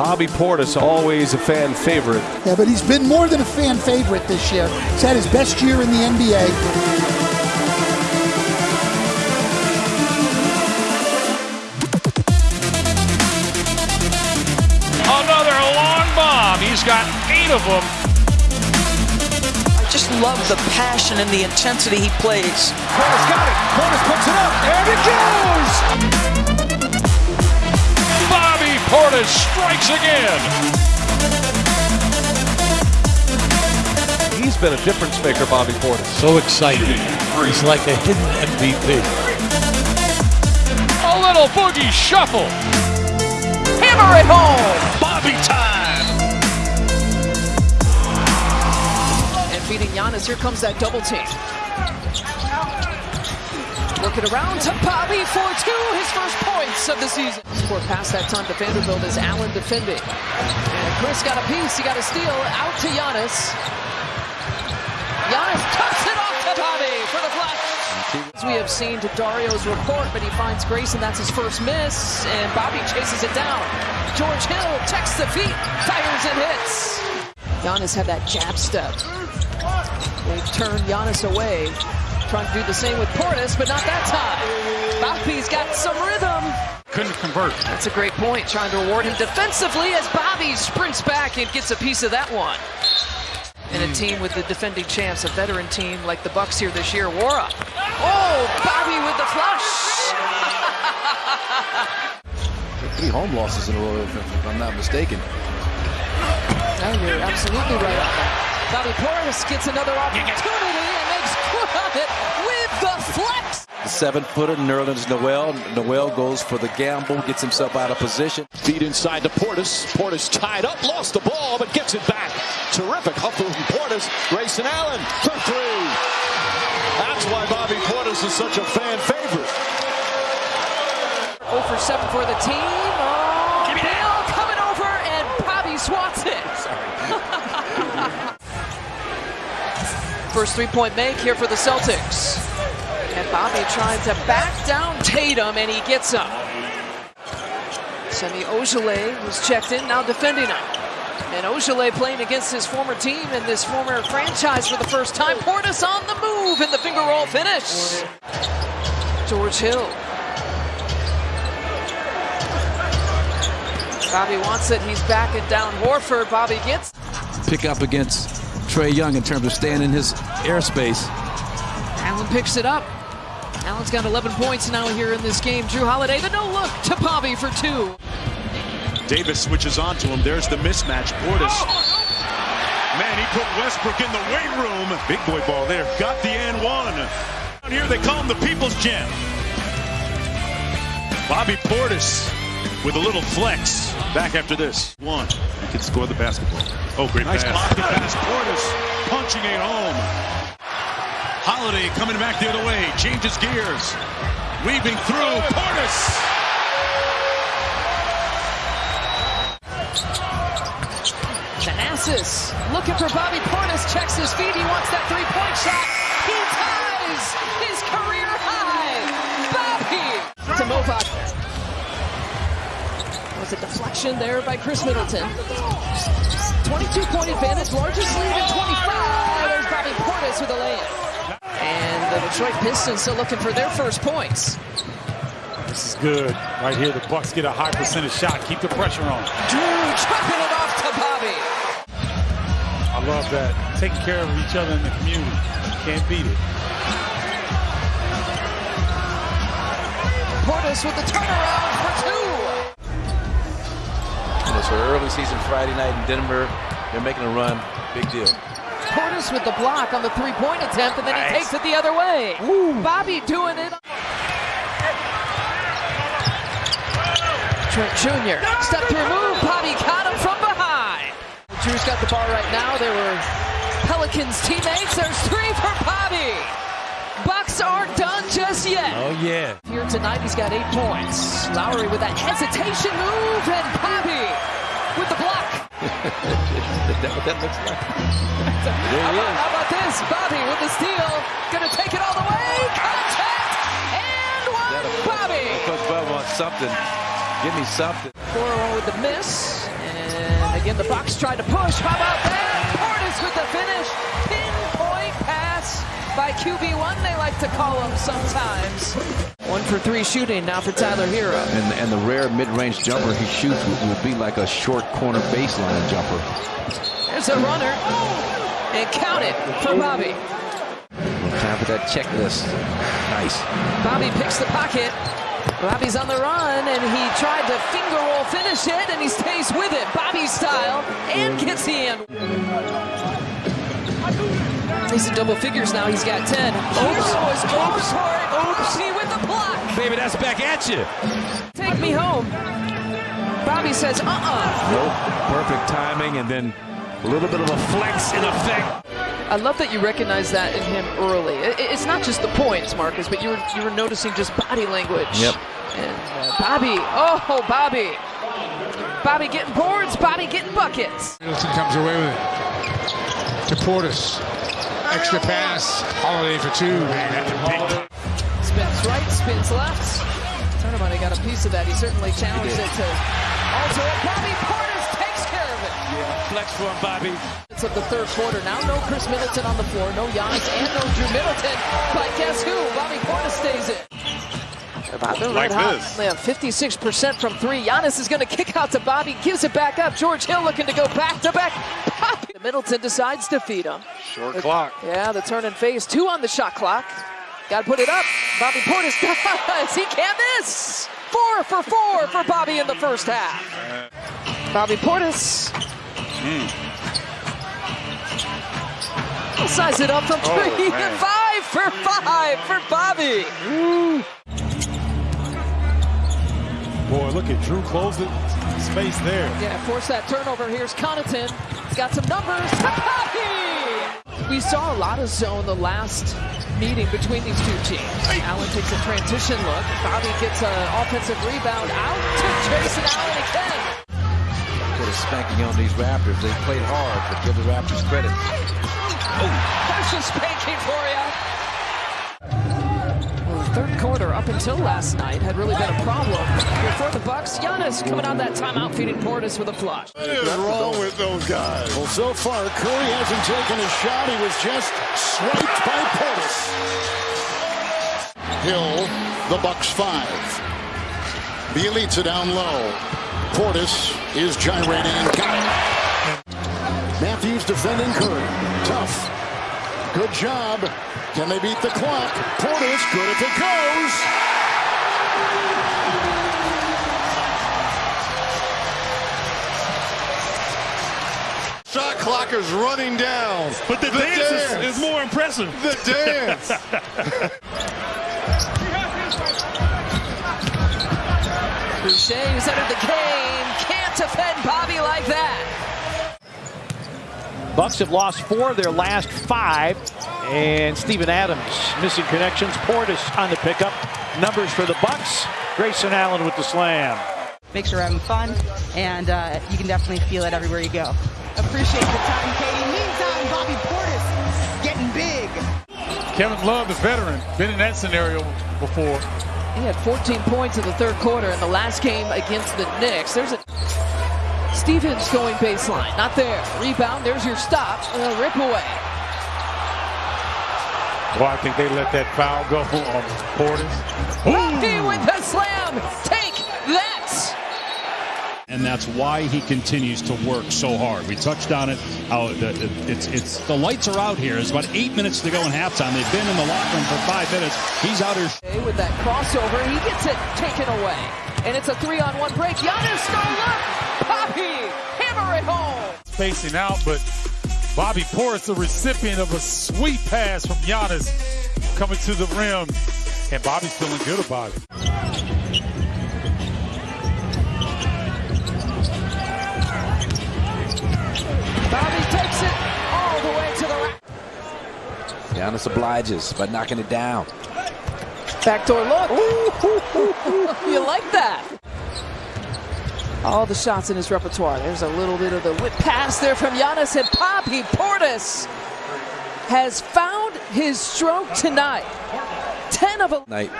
Bobby Portis, always a fan favorite. Yeah, but he's been more than a fan favorite this year. He's had his best year in the NBA. Another long bomb. He's got eight of them. I just love the passion and the intensity he plays. Portis got it. Portis puts it up. And it goes. Bobby Portis strikes again. He's been a difference maker, Bobby Portis. So excited. He's like a hidden MVP. A little boogie shuffle. Hammer it home! Bobby time. And feeding Giannis. Here comes that double team. Working around to Bobby for two, his first points of the season. Score past that time to Vanderbilt as Allen defending. And Chris got a piece, he got a steal, out to Giannis. Giannis tucks it off to Bobby for the flush. As we have seen to Dario's report, but he finds Grayson, that's his first miss, and Bobby chases it down. George Hill checks the feet, fires and hits. Giannis had that jab step. They turned Giannis away. Trying to do the same with Portis, but not that time. Bobby's got some rhythm. Couldn't convert. That's a great point. Trying to reward him defensively as Bobby sprints back and gets a piece of that one. And a hmm. team with the defending champs, a veteran team like the Bucks here this year, Wara. Oh, Bobby with the flush. Three home losses in a row, if I'm not mistaken. No, you're absolutely right on that. Bobby Portis gets another opportunity and makes good on it with the seven-footer, Nerlens Noel. Noel goes for the gamble, gets himself out of position. Feed inside to Portis. Portis tied up, lost the ball, but gets it back. Terrific hustle from Portis. Grayson Allen for three. That's why Bobby Portis is such a fan favorite. 0 for 7 for the team. Oh, Bill coming over and Bobby swats it. First three-point make here for the Celtics. And Bobby trying to back down Tatum, and he gets him. Semi Ojeleye was checked in, now defending him. And Ojeleye playing against his former team and this former franchise for the first time. Portis on the move in the finger roll finish. George Hill. Bobby wants it. He's backing down Horford. Bobby gets. Pick up against Trae Young in terms of staying in his airspace. Allen picks it up. Allen's got 11 points now here in this game. Jrue Holiday, the no look to Bobby for two. Davis switches on to him. There's the mismatch. Portis. Oh, Man, he put Westbrook in the weight room. Big boy ball there. Got the and one. Down here, they call him the People's Gem. Bobby Portis with a little flex. Back after this. One. He can score the basketball. Oh, great nice pass. Nice pass. Portis punching it home. Holiday coming back the other way. Changes gears. Weaving through. Portis. Thanasis looking for Bobby Portis. Checks his feet. He wants that three-point shot. He ties his career high. Bobby to Movac. Was a deflection there by Khris Middleton. 22-point advantage, largest lead in 25. There's Bobby Portis with a layup. And the Detroit Pistons still looking for their first points. This is good. Right here, the Bucks get a high percentage shot. Keep the pressure on. Jrue chopping it off to Bobby. I love that. Taking care of each other in the community. Can't beat it. Portis with the turnaround for two. You know, so early season Friday night in Denver, they're making a run. Big deal. Portis with the block on the three-point attempt, and then nice. he takes it the other way. Ooh. Bobby doing it. Trent Jr. Step through move. Bobby caught him from behind. Jrue's got the ball right now. There were Pelicans teammates. There's three for Bobby. Bucks aren't done just yet. Oh, yeah. Here tonight, he's got eight points. Lowry with that hesitation move, and Bobby Is that what that looks like? there he how, about, how about this? Bobby with the steal. Gonna take it all the way. Contact! And one, Bobby! Coach Bell wants something. Give me something. 4 with the miss. And And again, the Bucks tried to push. How about that? Portis with the finish. Pinpoint pass by QB1, they like to call him sometimes. One for three shooting now for Tyler Herro. And, and the rare mid-range jumper he shoots will, will be like a short corner baseline jumper. There's a runner. And count it for Bobby. Time for that checklist. Nice. Bobby picks the pocket. Bobby's on the run, and he tried to finger roll finish it, and he stays with it, Bobby style, and gets the end. He's in double figures now. He's got 10. Oops. Oops. Oops. Oops. He with the block. Baby, that's back at you. Take me home. Bobby says, uh-uh. Nope. Perfect timing, and then a little bit of a flex in effect. I love that you recognize that in him early. It's not just the points, Marcus, but you were you were noticing just body language. Yep. And uh, Bobby, oh Bobby, Bobby getting boards, Bobby getting buckets. Middleton comes away with it to Portis. Extra pass. Holiday for two. Man, that's a big. Spins right, spins left. Turnabout, he got a piece of that. He certainly challenged it to alter it. Bobby Portis takes care of it. Yeah, flex for him, Bobby. It's of the third quarter. Now no Khris Middleton on the floor, no Giannis and no Jrue Middleton. But guess who? Bobby Portis stays in. About the Like red hot. this. They have 56% from three. Giannis is going to kick out to Bobby, gives it back up. George Hill looking to go back to back. Middleton decides to feed him. Short clock. Yeah, the turn and face. Two on the shot clock. Got to put it up. Bobby Portis does. He can't miss. Four for four for Bobby in the first half. Bobby Portis. He'll size it up from oh, three to man. five for five for Bobby. Boy, look at Jrue close the space there. Yeah, force that turnover. Here's Connaughton. He's got some numbers. We saw a lot of zone the last meeting between these two teams. Allen takes a transition look. Bobby gets an offensive rebound out to Jason Allen again. Put a spanking on these Raptors. They played hard, but give the Raptors credit. There's oh. a spanking for you. Well, the third quarter up until last night had really been a problem here for the Bucks. Giannis coming out that timeout, feeding Portis with a flush. What is wrong with those guys? Well, so far, Curry hasn't taken a shot. He was just swiped by Portis. Hill, the Bucks five. Bjelica down low. Portis is gyrating and got it. Matthews defending Curry. Tough. Good job. Can they beat the clock? Portis, good if it goes. Shot clock is running down. But the, dance, Is, is more impressive. The dance. Boucher, who's entered the game, can't defend Bobby like that. Bucks have lost four of their last five. And Steven Adams missing connections. Portis on the pickup. Numbers for the Bucks. Grayson Allen with the slam. Make sure we're having fun, and uh, you can definitely feel it everywhere you go. Appreciate the time, Katie. Meantime, Bobby Portis getting big. Kevin Love, the veteran, been in that scenario before. He had 14 points in the third quarter in the last game against the Knicks. There's a Stevens going baseline, not there. Rebound, there's your stop. Uh, rip away. Well, I think they let that foul go on Portis. Bobby with the slam. Take that. and that's why he continues to work so hard. We touched on it. How the, it's it's the lights are out here. It's about eight minutes to go in halftime. They've been in the locker room for five minutes. He's out here. With that crossover, he gets it taken away. And it's a three-on-one break. Giannis, no look. Spacing out, but Bobby Portis, the recipient of a sweet pass from Giannis coming to the rim. And Bobby's feeling good about it. Bobby takes it all the way to the rack. Giannis obliges by knocking it down. Backdoor look. you like that? All the shots in his repertoire. There's a little bit of the whip pass there from Giannis and Bobby Portis has found his stroke tonight. 10 of 11. Night.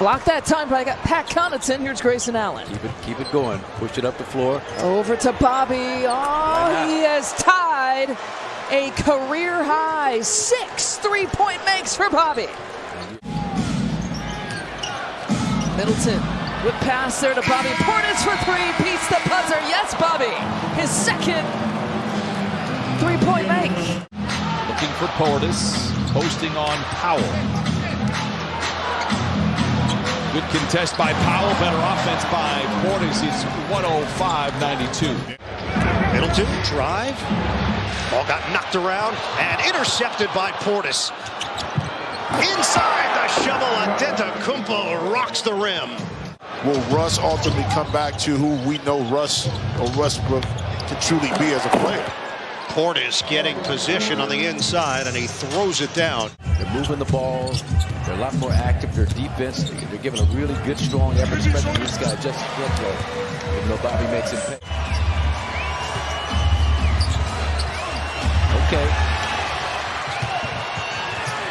Block that time by Pat Connaughton. Here's Grayson Allen. Keep it, keep it going. Push it up the floor. Over to Bobby. Oh, he has tied a career high six three-point makes for Bobby. Middleton with pass there to Bobby Portis for three. Beats the buzzer. Yes, Bobby. His second three-point make. Looking for Portis. Posting on Powell. Good contest by Powell. Better offense by Portis. It's 105-92. Middleton drive. Ball got knocked around and intercepted by Portis. Inside the shovel, Antetokounmpo rocks the rim. Will Russ ultimately come back to who we know Russ or Westbrook can truly be as a player? Portis getting position on the inside and he throws it down. They're moving the ball. They're a lot more active. Their defense, they're giving a really good, strong effort, especially this guy, Justin Fletcher. Even though Bobby makes him pay. Okay.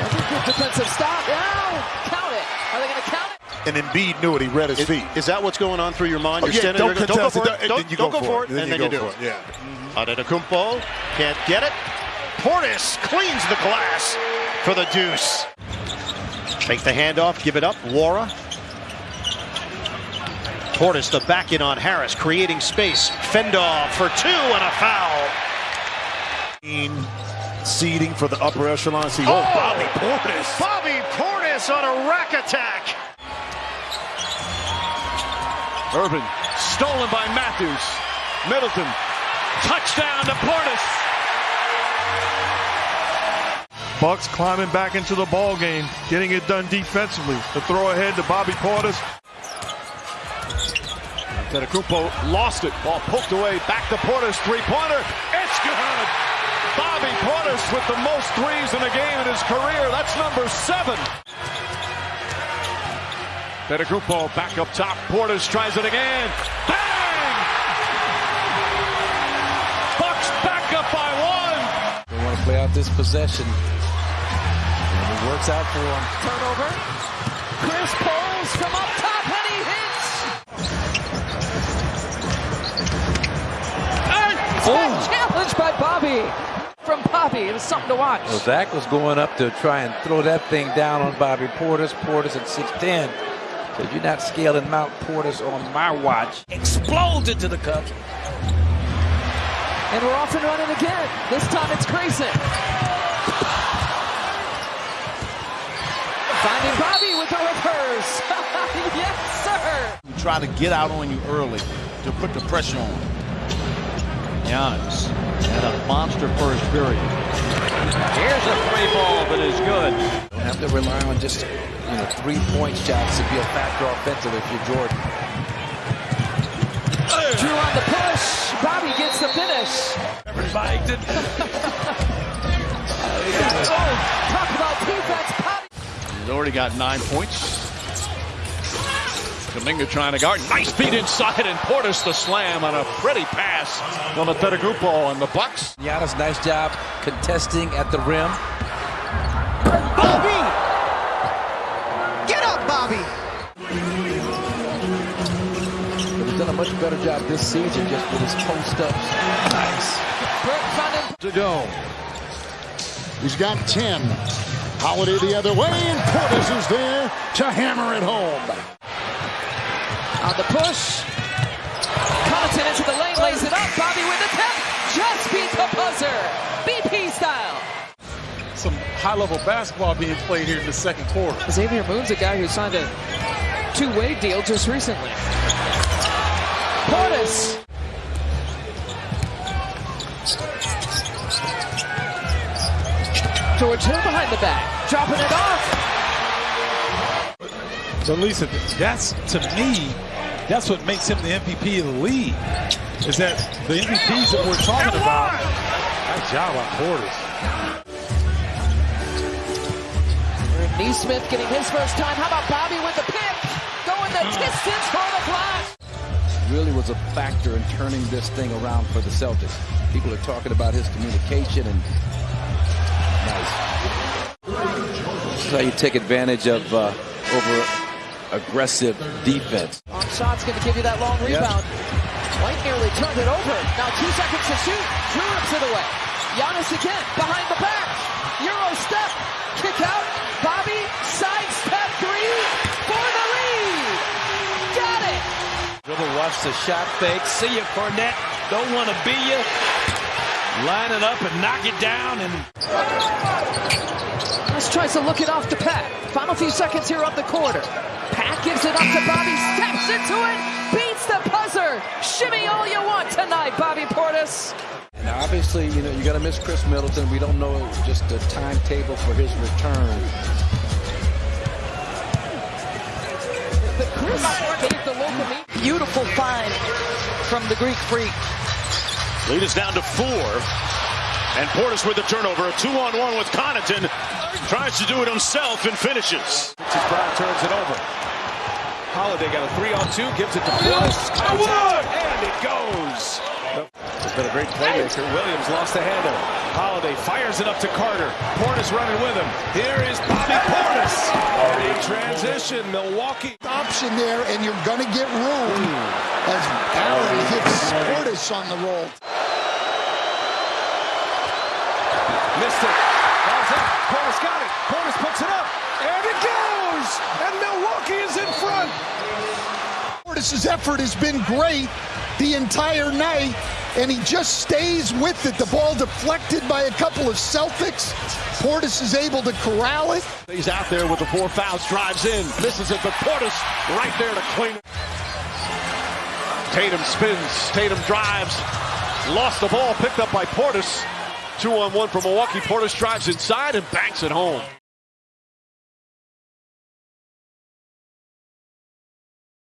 That's a Good defensive stop. Now, count it. Are they going to count it? And Embiid knew it. He read his Is, feet. is that what's going on through your mind? Oh, You're yeah, standing don't there, don't go for it, it. Don't, you don't go go for it, it, and then you do go it. for it, yeah. Mm-hmm. Antetokounmpo can't get it. Portis cleans the glass for the deuce. Take the handoff, give it up. Wara. Portis the back in on Harris, creating space. Fendoff for two and a foul. Seeding for the upper echelon. See, oh, oh, Bobby Portis. Bobby Portis on a rack attack. Urban stolen by Matthews. Middleton. Touchdown to Portis. Bucks climbing back into the ball game, getting it done defensively. The throw ahead to Bobby Portis. Antetokounmpo lost it. Ball poked away. Back to Portis. Three-pointer. It's good. Bobby Portis with the most threes in a game in his career. That's number seven. Antetokounmpo back up top. Portis tries it again. Bang! Bucks back up by one. They want to play out this possession. And it works out for them. Turnover. Chris pulls from up top and he hits. Oh. Challenged by Bobby. From Bobby. It was something to watch. Well, Zach was going up to try and throw that thing down on Bobby Portis. Portis at 6'10. So you're not scaling Mount Portis on my watch. Explodes into the cup. And we're off and running again. This time it's Grayson. Finding Bobby with the reverse. yes, sir. We try to get out on you early to put the pressure on. Giannis had a monster first period. Here's a three ball that is good. Don't have to rely on just you know three-point shots to be a factor offensively if you're Jordan. Jrue on the push. Bobby gets the finish. Everybody did. oh, talk about defense. Bobby. He's already got nine points. Kuminga trying to guard. Nice feed inside, and Portis the slam on a pretty pass on the Antetokounmpo and the Bucks. Giannis, nice job contesting at the rim. Bobby! Get up, Bobby! But he's done a much better job this season just with his post-ups. Nice. To go. He's got 10. Holiday the other way, and Portis is there to hammer it home. On the push. Connaughton into the lane, lays it up. Bobby with the tap. Just beat the buzzer. BP style. Some high-level basketball being played here in the second quarter. Xavier Moon's a guy who signed a two-way deal just recently. Portis. George Hill behind the back, dropping it off. So Lisa, that's to me, that's what makes him the MVP of the league. Is that the MVPs that we're talking about? Nice job on Portis. Nesmith getting his first time. How about Bobby with the pick? Going the distance for the flash. Really was a factor in turning this thing around for the Celtics. People are talking about his communication and nice. This is how you take advantage of uh, over aggressive defense. Long shot's going to give you that long rebound. White nearly turned it over. Now two seconds to shoot. Jrue rips it away. Giannis again, behind the back. Euro step. Kick out. Bobby, side step three for the lead. Got it. Dribble, watch the shot fake. See you, Kornet. Don't want to be you. Line it up and knock it down. And Giannis tries to look it off to Pat. Final few seconds here of the quarter. Pat gives it up to Bobby, steps into it, beats the buzzer. Shimmy all you want tonight, Bobby Portis. And obviously, you know, you got to miss Khris Middleton. We don't know just the timetable for his return. Beautiful find from the Greek freak. Lead is down to four. And Portis with the turnover. A two-on-one with Connaughton. Tries to do it himself and finishes. Brown turns it over. Holiday got a three-on-two, gives it to Portis. And it goes. It's been a great playmaker. Williams lost the handle. Holiday fires it up to Carter. Portis running with him. Here is Bobby Portis. In transition, Milwaukee. Option there, and you're going to get room as Allen hits Portis on the roll. Missed it. Ball's up. Portis got it. Portis puts it up. And it goes. And Milwaukee is in front. Portis' effort has been great the entire night, and he just stays with it. The ball deflected by a couple of Celtics. Portis is able to corral it. He's out there with the four fouls, drives in, misses it, but Portis right there to clean it. Tatum spins, Tatum drives, lost the ball, picked up by Portis. Two on one for Milwaukee. Portis drives inside and banks it home.